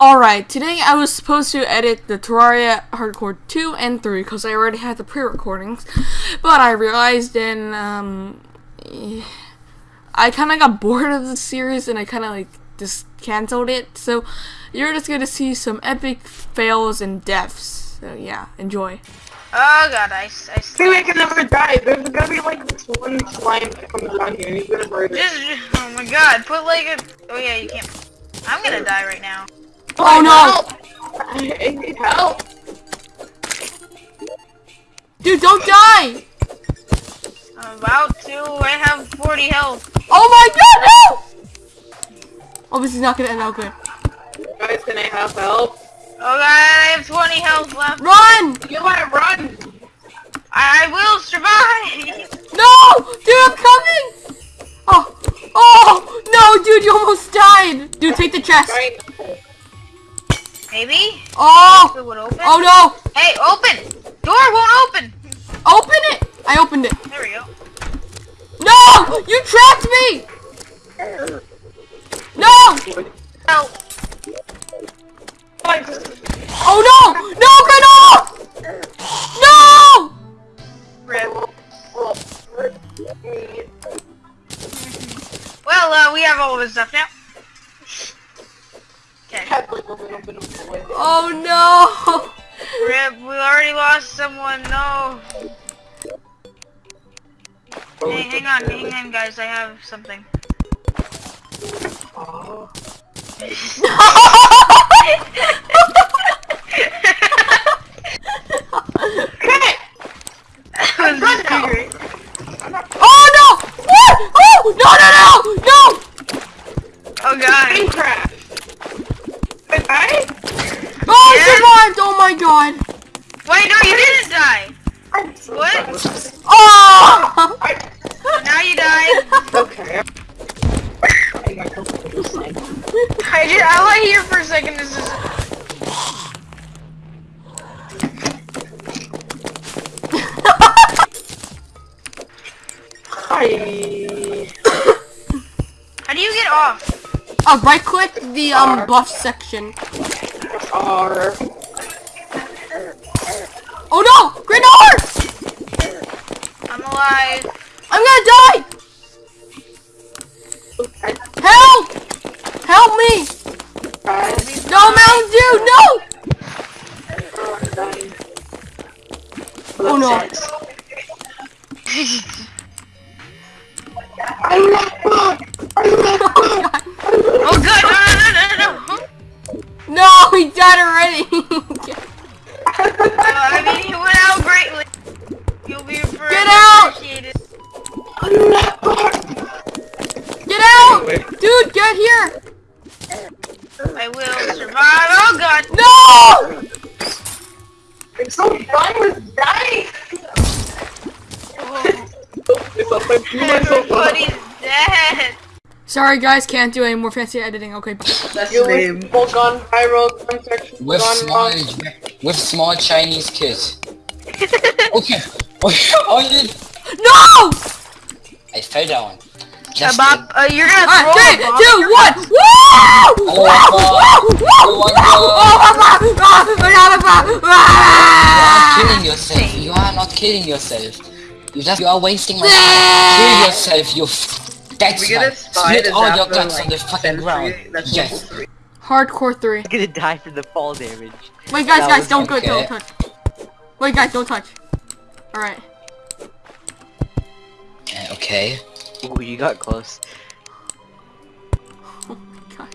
Alright, today I was supposed to edit the Terraria Hardcore 2 and 3 because I already had the pre-recordings, but I realized and um, I kind of got bored of the series and I kind of like just canceled it. So you're just gonna see some epic fails and deaths. So yeah, enjoy. Oh god, I, I See, I can never die. There's gonna be like this one slime that comes around here and he's gonna murder. Just, oh my god, put like a, oh yeah, you can't, I'm gonna die right now. Oh no! I need help. Dude, don't die! I'm about to, I have 40 health. Oh my god, no! Oh, this is not gonna end out good. Guys, can I have help? Oh god, I have 20 health left. Run! You wanna run? I, I will survive! No! Dude, I'm coming! Oh! Oh! No, dude, you almost died! Dude, take the chest. Maybe? Oh! It would open? Oh no! Hey, open! Door won't open! Open it! I opened it. There we go. No! You trapped me! No! Oh no! No, Granola! No! Well, uh, we have all of his stuff now. Okay. Oh no! Rip, we already lost someone, no. Hey, hang on, hang on, guys, I have something. That was Run now. great. Oh no! Oh! No, no, no! My god! Wait, no, you didn't die! What? Oh! So now you died. Okay. I just, I lay here for a second, this is... Hi. How do you get off? Uh, right click the um buff section. R. Oh no! Granola! I'm. I'm gonna die! Help! Help me! No, Mountain Dew, no! Oh no. Oh god, no, no, no, no, no, no. No, he died already! Uh, I mean, he went out greatly. You'll be forever Get out! appreciated. get out! Dude, get here! I will survive. Oh god. No! It's so fun with dying. Oh, It's a fun. You are so fun. everybody's dead. Sorry guys, can't do any more fancy editing. Okay. That's your name. Gone viral. Contact With small, with small Chinese kids. Okay. Oh, you No! I fell down. Just Bob, uh, you're gonna Alright, throw three, a bomb. two, one! Woo! Oh my god. Woo! Woo! Oh my god. Oh my god! You are killing yourself. You are not killing yourself. You just you are wasting my time. Kill yourself, you. F- that's We get a right. spy Split to all zap your the, guts like, on the fucking center ground. tree. That's Yes. level three. Hardcore 3. I'm gonna die for the fall damage. Wait guys, That guys, was don't go, okay. don't touch. Wait guys, don't touch. Alright. Yeah, okay. Ooh, you got close. Oh my god.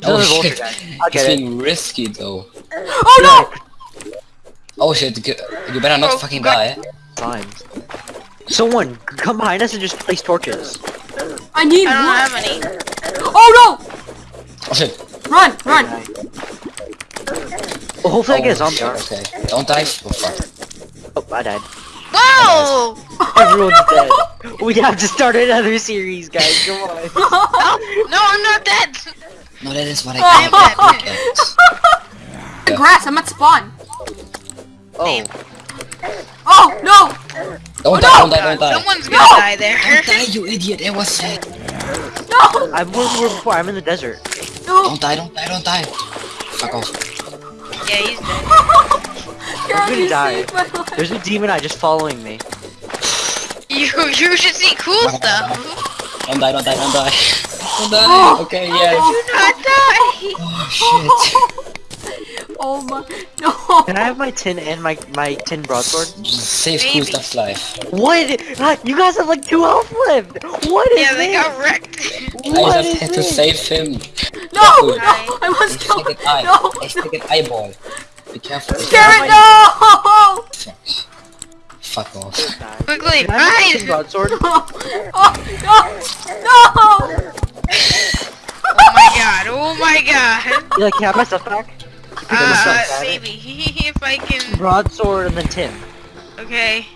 There's another vulture shit. guy. It's it. being risky though. Oh no! Oh shit, you better not Oh, fucking God. die. Slimes. Someone, come behind us and just place torches. I need I don't one. have any. Oh no! Oh shit. Run, run! Well, hopefully I get a Oh, zombie shit, arm. Okay. Don't die. Oh, fuck. Oh, I died. Whoa! Everyone's dead. We have to start another series, guys. Come on. Oh, no, I'm not dead. No, that is what I Oh. can't. The grass, I'm at spawn. Oh, Oh no! Don't Oh, die, no! don't die, don't die. Someone's gonna No! die there. Don't die, you idiot. It was sad. No! I'm where we were before. I'm in the desert. No! Don't die, don't die, don't die. Fuck off. Yeah, he's dead. Girl, gonna you die. saved my life. There's a demon eye just following me. You you should see cool stuff. Don't die, don't die, don't die. Don't die. Oh, okay, oh, yes. Do not die. Oh, oh shit. Oh my no. Can I have my tin and my my tin broadsword? Save cool stuff's life. What? You guys have like two health left. What is Yeah, they got wrecked. What I just had to save him. No, Careful. no, I must It's kill like him. an eye. No, It's no. an eyeball. Be careful. Garrett, no! Fuck off. Quickly, Can my tin hide. broadsword? Oh, no, no! Oh my god. Oh my god. You like, can I have my stuff back? Uh, stuff back. maybe if I can. Broadsword and then Tim. Okay.